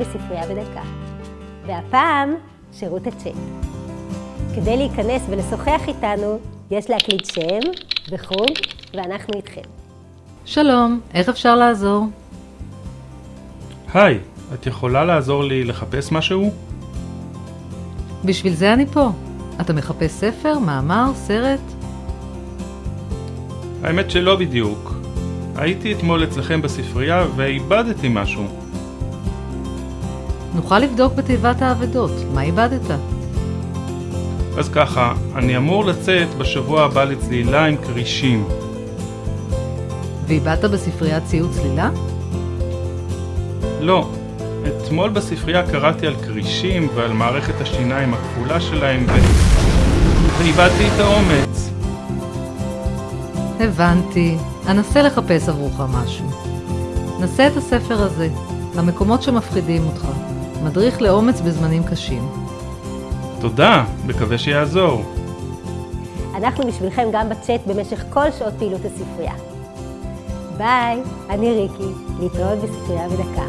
בספרייה בדקה. והפעם, שירות הצ'אט. כדי להיכנס ולשוחח איתנו, יש להקליד שם וחוג, ואנחנו איתכם. שלום, איך אפשר לעזור? היי, את יכולה לעזור לי לחפש משהו? בשביל זה אני פה. אתה מחפש ספר, מאמר, סרט? האמת שלא בדיוק. הייתי אתמול אצלכם בספרייה ואיבדתי משהו. נוכל לבדוק בתיבת האבדות. מה איבדת? אז ככה, אני אמור לצאת בשבוע הבא לצלילה עם כרישים. ואיבדת בספרייה ציוד צלילה? לא, אתמול בספרייה קראתי על כרישים ועל מערכת השיניים הכפולה שלהם ו... ואיבדתי את האומץ. הבנתי. אנסה לחפש עבורך משהו. נסה את הספר הזה, המקומות שמפחידים אותך. מדריך לאומץ בזמנים קשים. תודה, מקווה שיעזור. אנחנו בשבילכם גם בצ'אט במשך כל שעות פעילות הספרייה. ביי, אני ריקי, להתראות בספרייה בדקה.